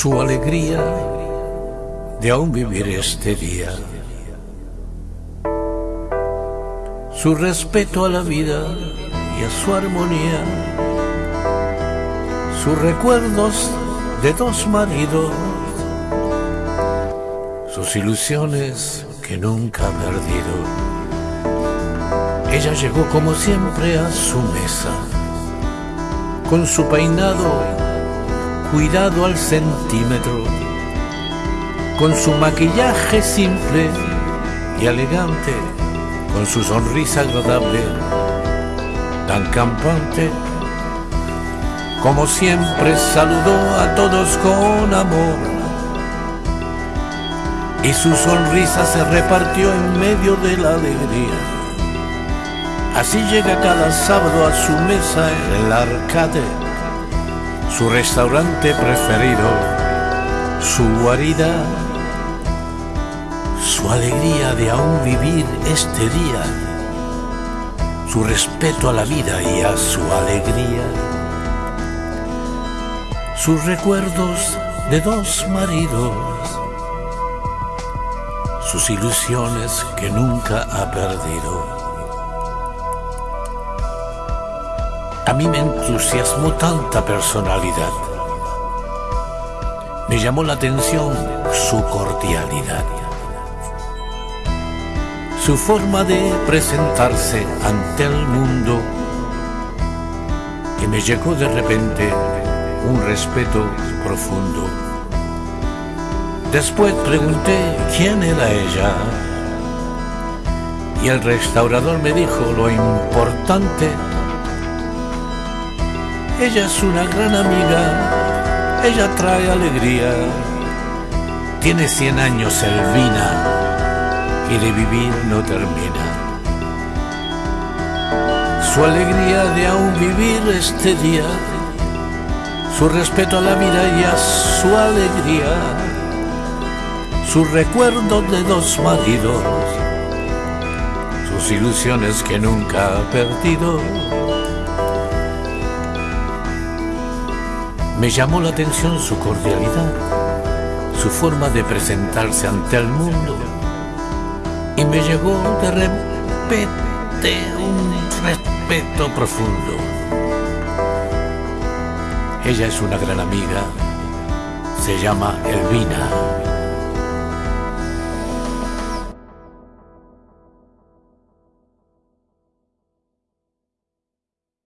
su alegría de aún vivir este día, su respeto a la vida y a su armonía, sus recuerdos de dos maridos, sus ilusiones que nunca ha perdido. Ella llegó como siempre a su mesa, con su peinado cuidado al centímetro, con su maquillaje simple y elegante, con su sonrisa agradable, tan campante, como siempre saludó a todos con amor. Y su sonrisa se repartió en medio de la alegría. Así llega cada sábado a su mesa en el arcade su restaurante preferido, su guarida, su alegría de aún vivir este día, su respeto a la vida y a su alegría, sus recuerdos de dos maridos, sus ilusiones que nunca ha perdido. A mí me entusiasmó tanta personalidad. Me llamó la atención su cordialidad. Su forma de presentarse ante el mundo que me llegó de repente un respeto profundo. Después pregunté quién era ella y el restaurador me dijo lo importante ella es una gran amiga, ella trae alegría. Tiene cien años Elvina. Y de vivir no termina. Su alegría de aún vivir este día, su respeto a la vida y a su alegría, su recuerdo de dos maridos, sus ilusiones que nunca ha perdido Me llamó la atención su cordialidad, su forma de presentarse ante el mundo y me llegó de repente un respeto profundo. Ella es una gran amiga, se llama Elvina.